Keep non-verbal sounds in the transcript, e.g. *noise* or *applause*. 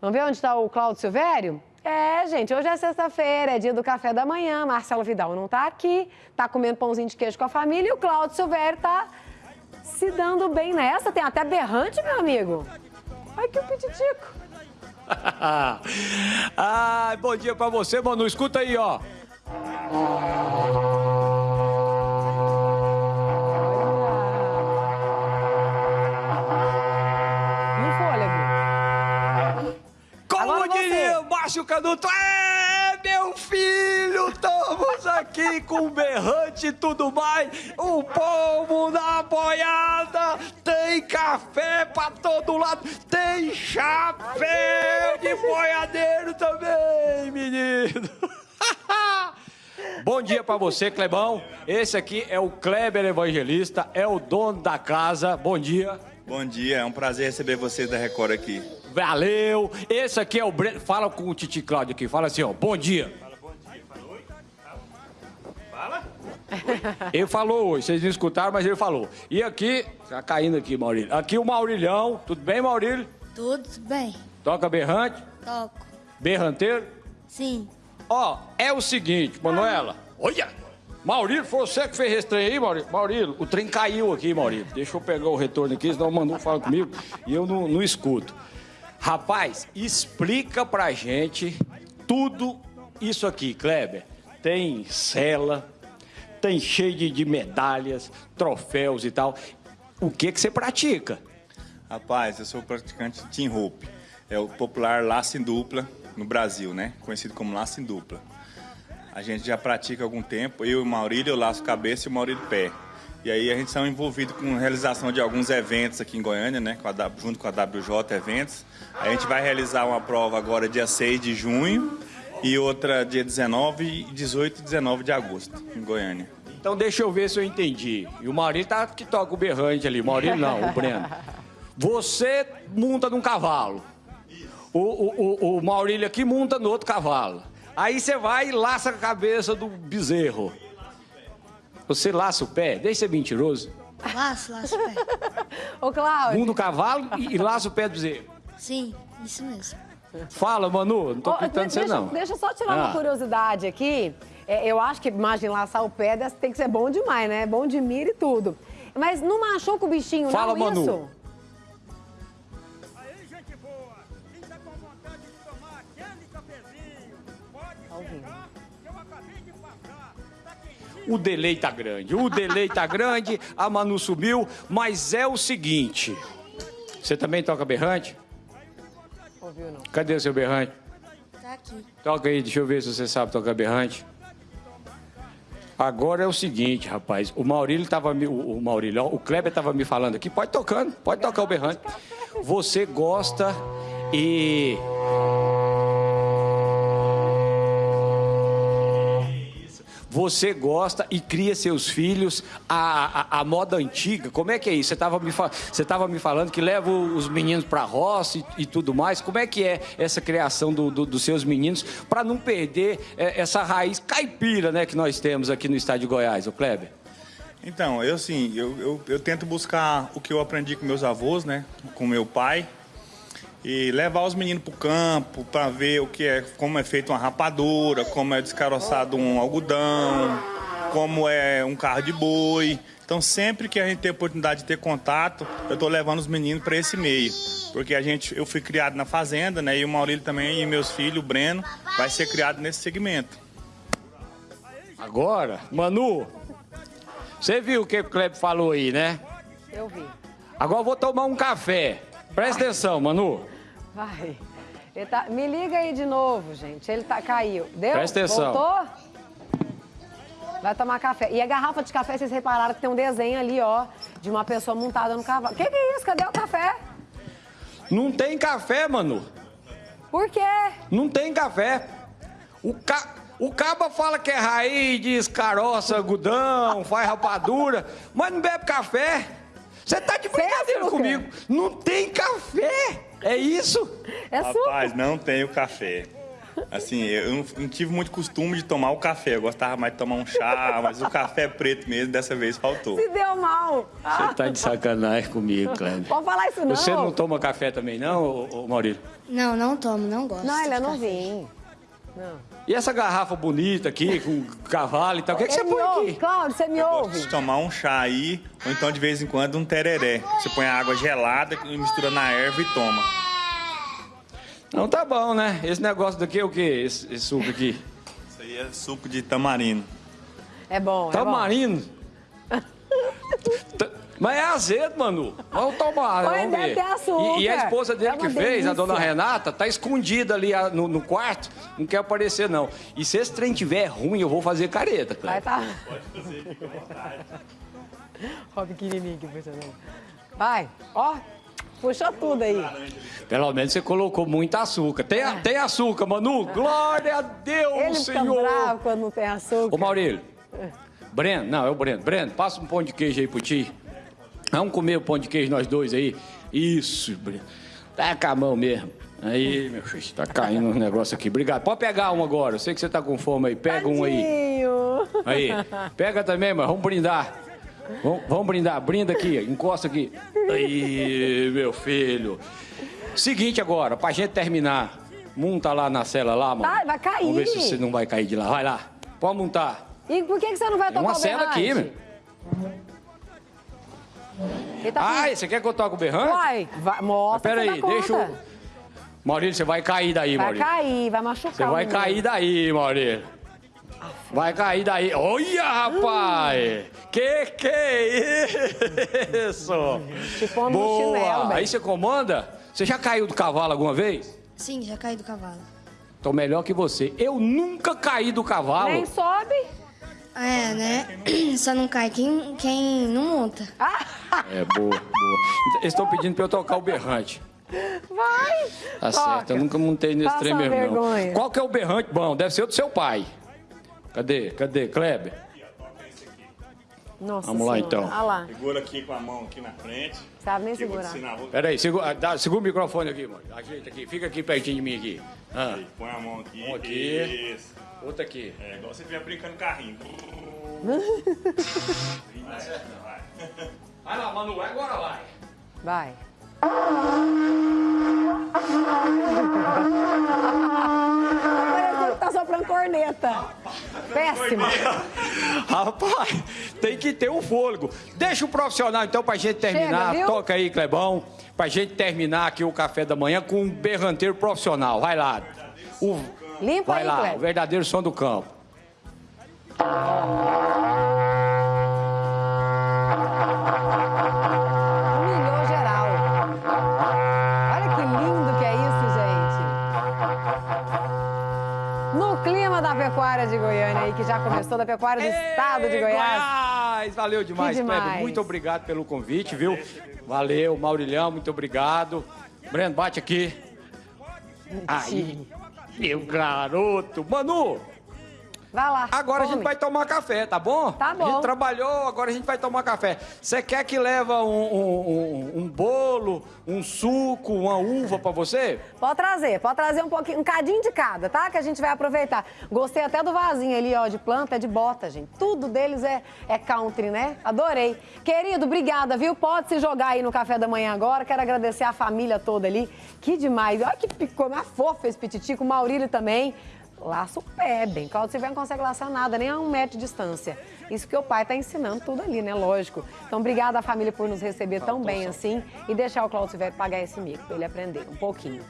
Vamos ver onde está o Cláudio Silvério? É, gente, hoje é sexta-feira, é dia do café da manhã. Marcelo Vidal não está aqui, está comendo pãozinho de queijo com a família e o Cláudio Silvério está se dando bem nessa. Tem até berrante, meu amigo. Ai, que o pititico. ah, *laughs* bom dia pra você, Manu. Escuta aí, ó. Canuto. É, meu filho, estamos aqui com berrante e tudo mais. O povo na boiada tem café pra todo lado. Tem chapéu de boiadeiro também, menino. *laughs* Bom dia para você, Clebão. Esse aqui é o Kleber Evangelista, é o dono da casa. Bom dia. Bom dia, é um prazer receber você da Record aqui. Valeu! Esse aqui é o Breno. Fala com o Titi Cláudio aqui, fala assim, ó. Bom dia. Fala bom dia, fala oi. Fala? Ele falou hoje, vocês não escutaram, mas ele falou. E aqui, tá caindo aqui, Maurílio. Aqui o Maurilhão. Tudo bem, Maurílio? Tudo bem. Toca berrante? Toco. Berranteiro? Sim. Ó, é o seguinte, Manuela. Olha! Maurílio, foi você que fez esse trem aí, Maurílio? Maurílio, o trem caiu aqui, Maurílio. Deixa eu pegar o retorno aqui, senão o Manu fala comigo e eu não, não escuto. Rapaz, explica pra gente tudo isso aqui, Kleber. Tem cela, tem cheio de, de medalhas, troféus e tal. O que que você pratica? Rapaz, eu sou praticante de team rope. É o popular laço em dupla no Brasil, né? Conhecido como laço em dupla. A gente já pratica há algum tempo. Eu e o Maurílio, eu laço cabeça e o Maurílio pé. E aí a gente está envolvido com a realização de alguns eventos aqui em Goiânia, né? Com a, junto com a WJ Eventos. A gente vai realizar uma prova agora dia 6 de junho e outra dia 19, 18 e 19 de agosto, em Goiânia. Então deixa eu ver se eu entendi. E o Maurílio tá que toca o berrante ali. O Maurílio não, o Breno. *laughs* Você monta num cavalo. O, o, o, o Maurílio aqui monta no outro cavalo. Aí você vai e laça a cabeça do bezerro. Você laça o pé? Deixa ser mentiroso. Laço, laço o pé. *laughs* Ô, Cláudio. Mundo cavalo e, e laça o pé do bezerro. Sim, isso mesmo. Fala, Manu, não tô pintando você não. Deixa eu só tirar ah. uma curiosidade aqui. É, eu acho que, imagina, laçar o pé tem que ser bom demais, né? Bom de mira e tudo. Mas não machuca o bichinho, Fala, não, Manu. isso? O delay tá grande, o delay tá grande, a Manu subiu, mas é o seguinte. Você também toca berrante? Ouviu não? Cadê o seu berrante? Tá aqui. Toca aí, deixa eu ver se você sabe tocar berrante. Agora é o seguinte, rapaz. O Maurílio tava me. O Maurílio, o Kleber tava me falando aqui. Pode tocando, pode tocar o berrante. Você gosta e você gosta e cria seus filhos à, à, à moda antiga. Como é que é isso? Você estava me, você tava me falando que leva os meninos para roça e, e, tudo mais. Como é que é essa criação do, do, dos seus meninos para não perder é, essa raiz caipira né, que nós temos aqui no estado de Goiás, o Kleber? Então, eu sim, eu, eu, eu tento buscar o que eu aprendi com meus avós, né, com meu pai, e levar os meninos para o campo para ver o que é, como é feito uma rapadura, como é descaroçado um algodão, como é um carro de boi. Então, sempre que a gente tem a oportunidade de ter contato, eu estou levando os meninos para esse meio. Porque a gente, eu fui criado na fazenda, né? E o Maurílio também, e meus filhos, o Breno, vai ser criado nesse segmento. Agora, Manu, você viu o que o Kleber falou aí, né? Eu vi. Agora eu vou tomar um café. Presta atenção, Manu. Vai. Tá... Me liga aí de novo, gente. Ele tá... caiu. Deu? Presta atenção. Voltou? Vai tomar café. E a garrafa de café, vocês repararam que tem um desenho ali, ó, de uma pessoa montada no cavalo. O que, que é isso? Cadê o café? Não tem café, Manu. Por quê? Não tem café. O, ca... o caba fala que é raiz, diz caroça, algodão, faz rapadura, mas não bebe café. Você tá de brincadeira comigo. Não tem café. É isso? É Rapaz, não tenho café. Assim, eu não, não tive muito costume de tomar o café. Eu gostava mais de tomar um chá, mas o café preto mesmo, dessa vez faltou. Se deu mal. Você tá de sacanagem comigo, Cléber. Pode falar isso não. Você não toma café também, não, ô, ô, Maurílio? Não, não tomo, não gosto. Não, ele é novinho. Não. E essa garrafa bonita aqui, com cavalo e tal, o que, que você põe ouve, aqui? Cláudio, você me Eu gosto ouve? de tomar um chá aí, ou então de vez em quando um tereré. Você põe a água gelada e mistura na erva e toma. Não, tá bom, né? Esse negócio daqui é o quê? Esse, esse suco aqui? Isso aí é suco de tamarino. É bom, é bom. *laughs* Mas é azedo, Manu. Vamos tomar, vamos deve ver. ter açúcar. E, e a esposa dele É que fez, a dona delícia. Renata, tá escondida ali no, no quarto, não quer aparecer, não. E se esse trem tiver ruim, eu vou fazer careta, Vai cara. tá. Pode fazer, fica à vontade. Ó, pequenininho que. Vai, ó. Puxa tudo aí. Pelo menos você colocou muito açúcar. Tem, a- tem açúcar, Manu? Glória a Deus, Ele fica Senhor! bravo quando não tem açúcar. Ô, Maurílio. Breno, não, é o Breno. Breno, passa um pão de queijo aí pro ti. Vamos comer o pão de queijo nós dois aí. Isso, Breno. Tá com a mão mesmo. Aí, meu filho, tá caindo um negócio aqui. Obrigado. Pode pegar um agora. Eu sei que você tá com fome aí. Pega um aí. Tadinho. Aí. Pega também, mas vamos brindar. Vamos, vamos brindar. Brinda aqui, encosta aqui. Aí, meu filho. Seguinte agora, pra gente terminar. Monta lá na cela lá, mano. Vai, vai cair. Vamos ver se você não vai cair de lá. Vai lá. Pode montar. E por que, que você não vai Tem tocar uma o cela aqui, meu. Tá Ai, você quer que eu toque o berrante? Vai, vai, mostra Mas que peraí, você dá deixa conta. eu... Maurílio, você vai cair daí, Vai Maurílio. cair, vai machucar. Você o vai menino. cair daí, Maurílio. Vai cair daí. Olha, rapaz! Que que é isso? No Boa! chinelo. Aí você comanda? Você já caiu do cavalo alguma vez? Sim, já caí do cavalo. Tô melhor que você. Eu nunca caí do cavalo. Nem sobe. É, né? Só não cai quem, quem não monta. É, boa, boa. Eles estão pedindo pra eu tocar o berrante. Vai. Tá Toca. certo, eu nunca montei nesse Passa trem mesmo, não. Qual que é o berrante bom? Deve ser o do seu pai. Cadê? Cadê? Kleber? Nossa Vamos lá, então. Olha lá. Segura aqui com a mão aqui na frente. Sabe nem segurar. Peraí, segura, dá- segura o microfone aqui, mano. Ajeita aqui, fica aqui pertinho de mim aqui. Ah, Põe a mão aqui. Mão aqui. Isso. Outra aqui. É igual você estiver brincando carrinho. Vai lá, Manu, agora vai. Vai. Parece que tá soprando corneta. Péssimo. Rapaz, tem que ter o fôlego. Deixa o profissional, então, pra gente terminar. Chega? Toca aí, Clebão. Pra gente terminar aqui o café da manhã com um berranteiro profissional. Vai lá. O- Limpa Vai aí, lá, o Cleber. verdadeiro som do campo. Humilhou geral. Olha que lindo que é isso, gente. No clima da pecuária de Goiânia aí, que já começou, da pecuária do estado de Ei, Goiás. Goiás! Valeu demais, Que demais. Muito obrigado pelo convite, viu? Valeu, Maurilhão, muito obrigado. Breno, bate aqui. Aí, meu garoto. Manu, Vai lá. agora a come. gente vai tomar café, tá bom? Tá A bom. gente trabalhou, agora a gente vai tomar café. Você quer que leva um, um- um- um bolo, um suco, uma uva pra você? Pode trazer, pode trazer um pouquinho, um cadinho de cada, tá? Que a gente vai aproveitar. Gostei até do vasinho ali, ó, de planta, é de bota, gente. Tudo deles é, é country, né? Adorei. Querido, obrigada, viu? Pode se jogar aí no café da manhã agora. Quero agradecer a família toda ali. Que demais. Olha que picou, mais fofa esse pititico, o Maurílio também. Laço pé, bem. Claudio Silveira não consegue laçar nada, nem a um metro de distância. Isso que o pai tá ensinando tudo ali, né? Lógico. Então, obrigada à família por nos receber tão bem assim e deixar o Claudio Silveira pagar esse mico, pra ele aprender um pouquinho.